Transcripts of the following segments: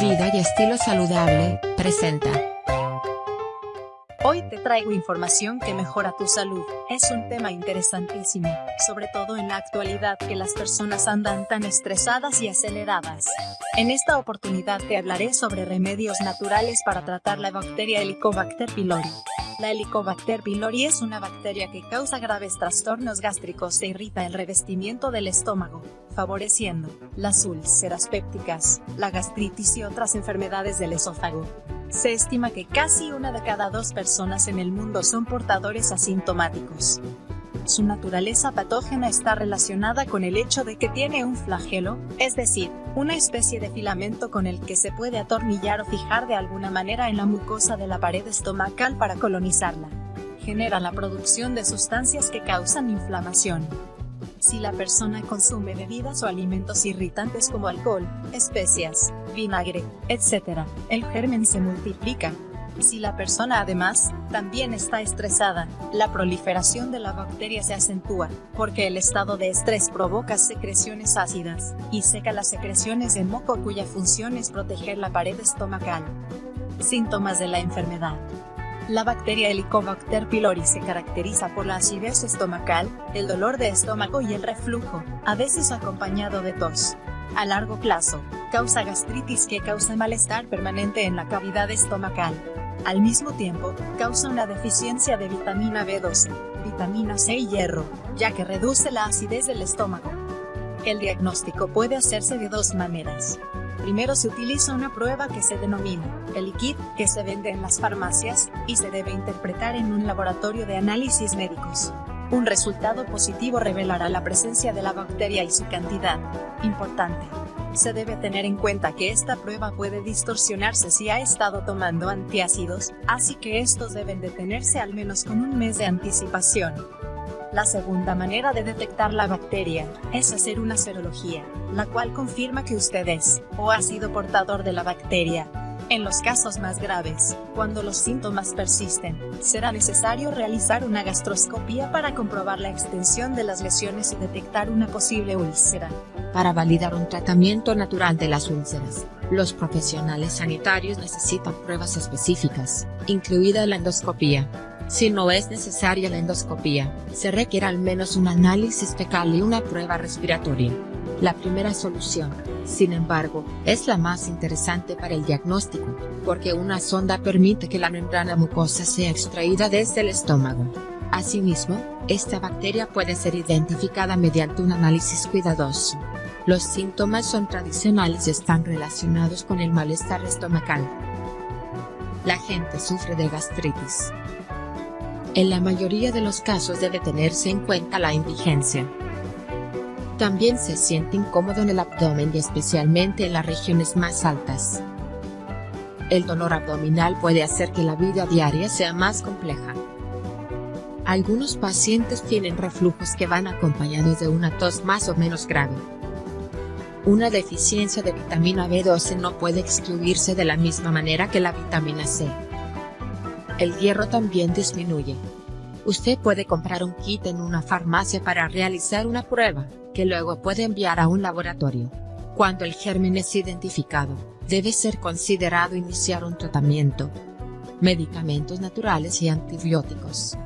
Vida y estilo saludable, presenta. Hoy te traigo información que mejora tu salud. Es un tema interesantísimo, sobre todo en la actualidad que las personas andan tan estresadas y aceleradas. En esta oportunidad te hablaré sobre remedios naturales para tratar la bacteria Helicobacter pylori. La Helicobacter pylori es una bacteria que causa graves trastornos gástricos e irrita el revestimiento del estómago, favoreciendo las úlceras pépticas, la gastritis y otras enfermedades del esófago. Se estima que casi una de cada dos personas en el mundo son portadores asintomáticos. Su naturaleza patógena está relacionada con el hecho de que tiene un flagelo, es decir, una especie de filamento con el que se puede atornillar o fijar de alguna manera en la mucosa de la pared estomacal para colonizarla. Genera la producción de sustancias que causan inflamación. Si la persona consume bebidas o alimentos irritantes como alcohol, especias, vinagre, etc., el germen se multiplica. Si la persona además, también está estresada, la proliferación de la bacteria se acentúa, porque el estado de estrés provoca secreciones ácidas, y seca las secreciones de moco cuya función es proteger la pared estomacal. Síntomas de la enfermedad. La bacteria Helicobacter pylori se caracteriza por la acidez estomacal, el dolor de estómago y el reflujo, a veces acompañado de tos. A largo plazo, causa gastritis que causa malestar permanente en la cavidad estomacal. Al mismo tiempo, causa una deficiencia de vitamina B12, vitamina C y hierro, ya que reduce la acidez del estómago. El diagnóstico puede hacerse de dos maneras. Primero se utiliza una prueba que se denomina el kit, que se vende en las farmacias, y se debe interpretar en un laboratorio de análisis médicos. Un resultado positivo revelará la presencia de la bacteria y su cantidad. Importante. Se debe tener en cuenta que esta prueba puede distorsionarse si ha estado tomando antiácidos, así que estos deben detenerse al menos con un mes de anticipación. La segunda manera de detectar la bacteria es hacer una serología, la cual confirma que usted es o ha sido portador de la bacteria. En los casos más graves, cuando los síntomas persisten, será necesario realizar una gastroscopía para comprobar la extensión de las lesiones y detectar una posible úlcera. Para validar un tratamiento natural de las úlceras, los profesionales sanitarios necesitan pruebas específicas, incluida la endoscopía. Si no es necesaria la endoscopía, se requiere al menos un análisis fecal y una prueba respiratoria. La primera solución, sin embargo, es la más interesante para el diagnóstico, porque una sonda permite que la membrana mucosa sea extraída desde el estómago. Asimismo, esta bacteria puede ser identificada mediante un análisis cuidadoso. Los síntomas son tradicionales y están relacionados con el malestar estomacal. La gente sufre de gastritis. En la mayoría de los casos debe tenerse en cuenta la indigencia. También se siente incómodo en el abdomen y especialmente en las regiones más altas. El dolor abdominal puede hacer que la vida diaria sea más compleja. Algunos pacientes tienen reflujos que van acompañados de una tos más o menos grave. Una deficiencia de vitamina B12 no puede excluirse de la misma manera que la vitamina C. El hierro también disminuye. Usted puede comprar un kit en una farmacia para realizar una prueba, que luego puede enviar a un laboratorio. Cuando el germen es identificado, debe ser considerado iniciar un tratamiento. Medicamentos naturales y antibióticos.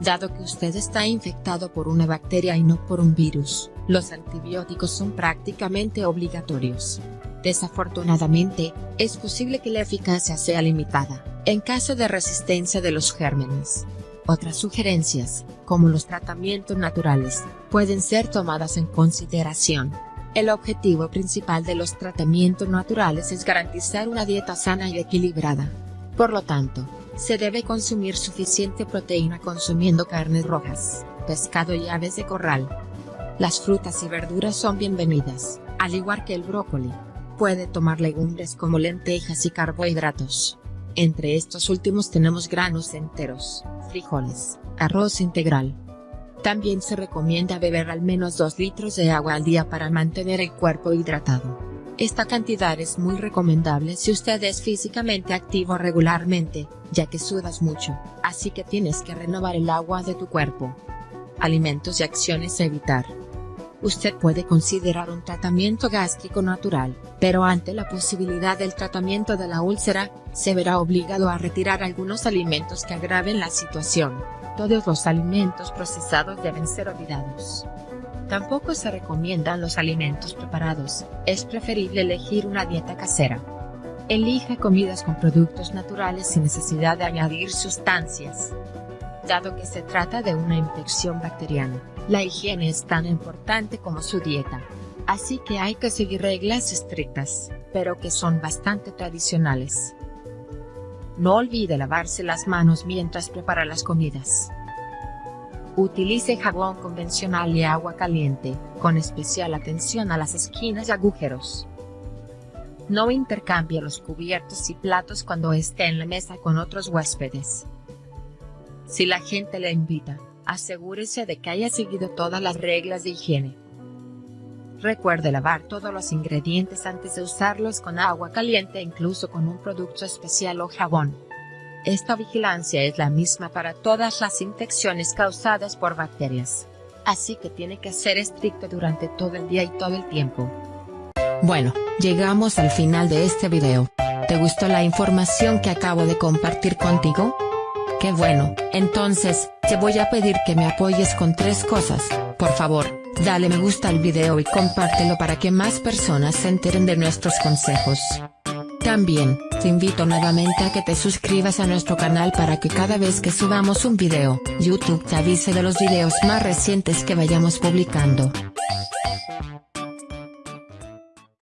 Dado que usted está infectado por una bacteria y no por un virus, los antibióticos son prácticamente obligatorios. Desafortunadamente, es posible que la eficacia sea limitada, en caso de resistencia de los gérmenes. Otras sugerencias, como los tratamientos naturales, pueden ser tomadas en consideración. El objetivo principal de los tratamientos naturales es garantizar una dieta sana y equilibrada. Por lo tanto, se debe consumir suficiente proteína consumiendo carnes rojas, pescado y aves de corral. Las frutas y verduras son bienvenidas, al igual que el brócoli. Puede tomar legumbres como lentejas y carbohidratos. Entre estos últimos tenemos granos enteros, frijoles, arroz integral. También se recomienda beber al menos 2 litros de agua al día para mantener el cuerpo hidratado. Esta cantidad es muy recomendable si usted es físicamente activo regularmente, ya que sudas mucho, así que tienes que renovar el agua de tu cuerpo. Alimentos y acciones a evitar. usted puede considerar un tratamiento gástrico natural, pero ante la posibilidad del tratamiento de la úlcera, se verá obligado a retirar algunos alimentos que agraven la situación. Todos los alimentos procesados deben ser olvidados. Tampoco se recomiendan los alimentos preparados, es preferible elegir una dieta casera. Elija comidas con productos naturales sin necesidad de añadir sustancias. Dado que se trata de una infección bacteriana, la higiene es tan importante como su dieta. Así que hay que seguir reglas estrictas, pero que son bastante tradicionales. No olvide lavarse las manos mientras prepara las comidas. Utilice jabón convencional y agua caliente, con especial atención a las esquinas y agujeros. No intercambie los cubiertos y platos cuando esté en la mesa con otros huéspedes. Si la gente le invita, asegúrese de que haya seguido todas las reglas de higiene. Recuerde lavar todos los ingredientes antes de usarlos con agua caliente incluso con un producto especial o jabón. Esta vigilancia es la misma para todas las infecciones causadas por bacterias. Así que tiene que ser estricto durante todo el día y todo el tiempo. Bueno, llegamos al final de este video. ¿Te gustó la información que acabo de compartir contigo? Qué bueno, entonces, te voy a pedir que me apoyes con tres cosas, por favor, dale me gusta al video y compártelo para que más personas se enteren de nuestros consejos. También, te invito nuevamente a que te suscribas a nuestro canal para que cada vez que subamos un video, YouTube te avise de los videos más recientes que vayamos publicando.